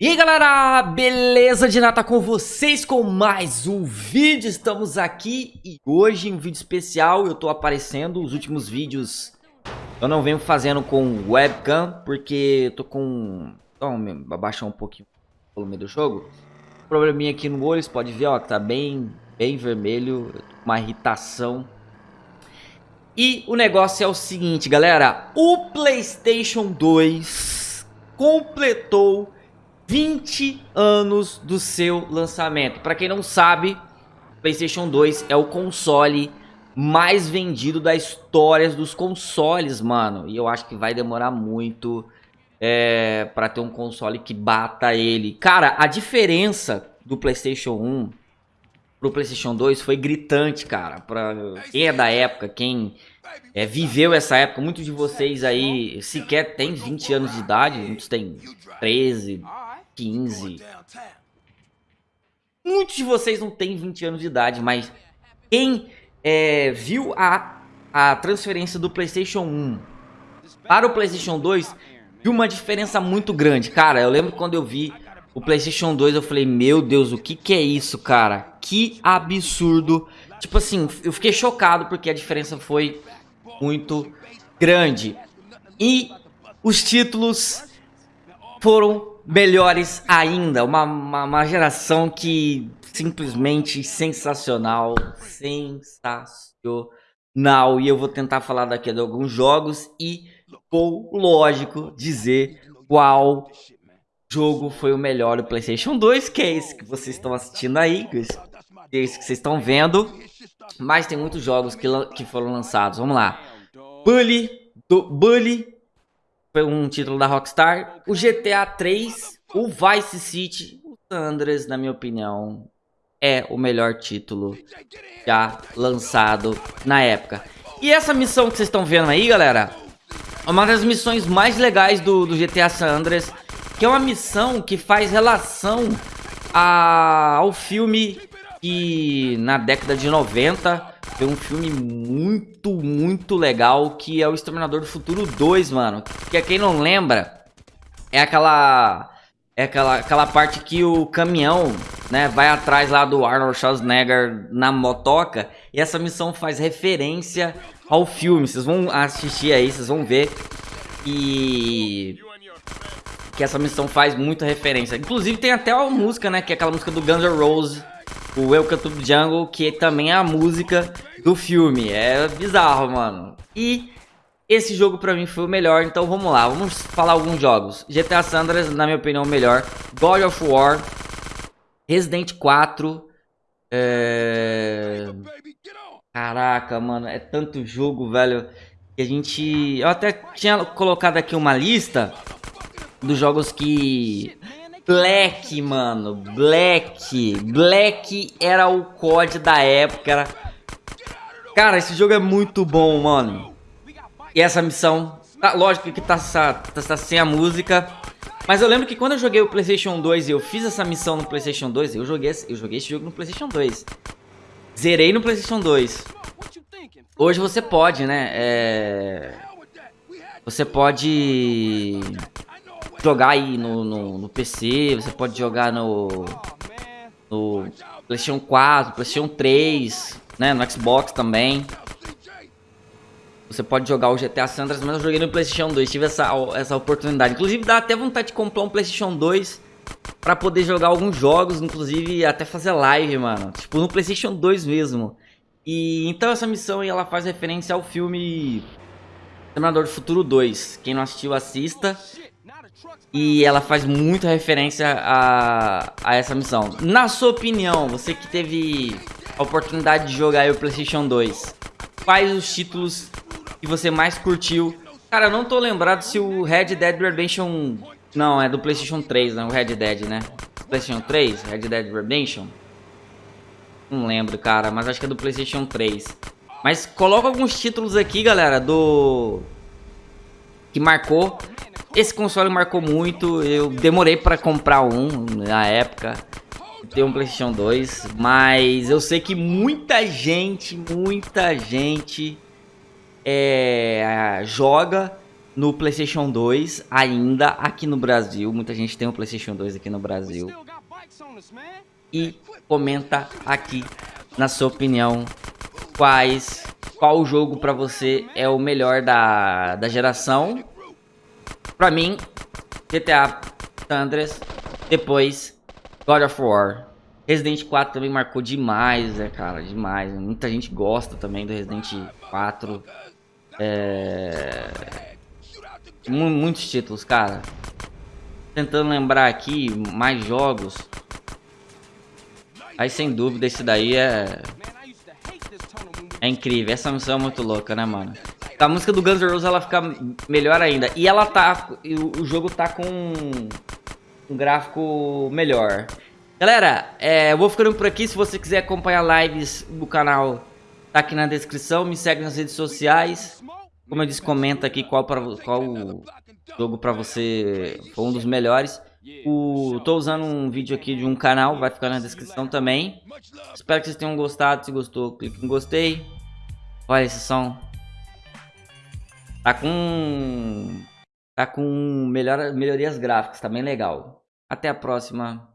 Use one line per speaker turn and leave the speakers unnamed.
E aí galera, beleza de nata com vocês com mais um vídeo, estamos aqui e hoje um vídeo especial, eu tô aparecendo, os últimos vídeos eu não venho fazendo com webcam, porque eu tô com, então, abaixar um pouquinho o volume do jogo, probleminha aqui no olho, você pode ver ó, que tá bem, bem vermelho, uma irritação e o negócio é o seguinte, galera. O PlayStation 2 completou 20 anos do seu lançamento. Para quem não sabe, PlayStation 2 é o console mais vendido da história dos consoles, mano. E eu acho que vai demorar muito é, para ter um console que bata ele. Cara, a diferença do PlayStation 1 pro PlayStation 2 foi gritante, cara. Pra quem é da época, quem é, viveu essa época, muitos de vocês aí sequer tem 20 anos de idade, muitos têm 13, 15. Muitos de vocês não têm 20 anos de idade, mas quem é, viu a, a transferência do PlayStation 1 para o PlayStation 2 viu uma diferença muito grande. Cara, eu lembro quando eu vi o PlayStation 2, eu falei, meu Deus, o que que é isso, cara? Que absurdo. Tipo assim, eu fiquei chocado porque a diferença foi muito grande. E os títulos foram melhores ainda. Uma, uma, uma geração que simplesmente sensacional. Sensacional. E eu vou tentar falar daqui de alguns jogos e vou, lógico, dizer qual jogo foi o melhor do PlayStation 2, que é esse que vocês estão assistindo aí, que é que vocês estão vendo. Mas tem muitos jogos que, que foram lançados. Vamos lá. Bully, do, Bully foi um título da Rockstar. O GTA 3, o Vice City, o na minha opinião, é o melhor título já lançado na época. E essa missão que vocês estão vendo aí, galera, é uma das missões mais legais do, do GTA San Andreas que é uma missão que faz relação a, ao filme que na década de 90 foi um filme muito, muito legal que é o Exterminador do Futuro 2, mano. Que é quem não lembra, é aquela é aquela, aquela parte que o caminhão, né, vai atrás lá do Arnold Schwarzenegger na motoca. E essa missão faz referência ao filme. Vocês vão assistir aí, vocês vão ver. E que essa missão faz muita referência. Inclusive tem até uma música, né, que é aquela música do Guns N' Roses, o Welcome to Jungle, que também é a música do filme. É bizarro, mano. E esse jogo pra mim foi o melhor, então vamos lá, vamos falar alguns jogos. GTA Sandras, na minha opinião, o melhor. God of War, Resident 4, é... Caraca, mano, é tanto jogo, velho, que a gente... Eu até tinha colocado aqui uma lista dos jogos que... Black, mano, Black, Black era o COD da época, era... Cara, esse jogo é muito bom, mano. E essa missão, tá, lógico que tá, tá, tá, sem a música, mas eu lembro que quando eu joguei o Playstation 2 e eu fiz essa missão no Playstation 2, eu joguei, eu joguei esse jogo no Playstation 2. Zerei no Playstation 2. Hoje você pode, né, é... Você pode jogar aí no, no, no, PC, você pode jogar no, no PlayStation 4, PlayStation 3, né, no Xbox também. Você pode jogar o GTA Sandras, mas eu joguei no PlayStation 2, tive essa, essa oportunidade. Inclusive dá até vontade de comprar um PlayStation 2 pra poder jogar alguns jogos, inclusive até fazer live, mano. Tipo, no PlayStation 2 mesmo. E então essa missão aí, ela faz referência ao filme Terminador do Futuro 2. Quem não assistiu, assista. E ela faz muita referência a, a essa missão. Na sua opinião, você que teve a oportunidade de jogar o PlayStation 2, quais os títulos que você mais curtiu? Cara, eu não tô lembrado se o Red Dead Redemption... Não, é do PlayStation 3, né? O Red Dead, né? PlayStation 3? Red Dead Redemption? Não lembro, cara, mas acho que é do PlayStation 3. Mas coloca alguns títulos aqui, galera, do... Que marcou esse console marcou muito, eu demorei para comprar um na época, ter um Playstation 2, mas eu sei que muita gente, muita gente é, joga no PlayStation 2 ainda aqui no Brasil. Muita gente tem um PlayStation 2 aqui no Brasil. E comenta aqui na sua opinião quais qual jogo para você é o melhor da, da geração. Para mim, GTA Sandres, depois God of War. Resident 4 também marcou demais, né, cara? Demais. Muita gente gosta também do Resident 4. É... Muitos títulos, cara. Tentando lembrar aqui mais jogos. Aí sem dúvida esse daí é... É incrível. Essa missão é muito louca, né, mano? A música do Guns N' Roses ela fica melhor ainda. E ela tá... O jogo tá com um gráfico melhor. Galera, é, eu vou ficando por aqui. Se você quiser acompanhar lives do canal, tá aqui na descrição. Me segue nas redes sociais. Como eu disse, comenta aqui qual, pra, qual jogo pra você foi um dos melhores. O, tô usando um vídeo aqui de um canal, vai ficar na descrição também. Espero que vocês tenham gostado. Se gostou, clique em gostei. Olha esse som. Tá com... Tá com melhor, melhorias gráficas, tá bem legal. Até a próxima.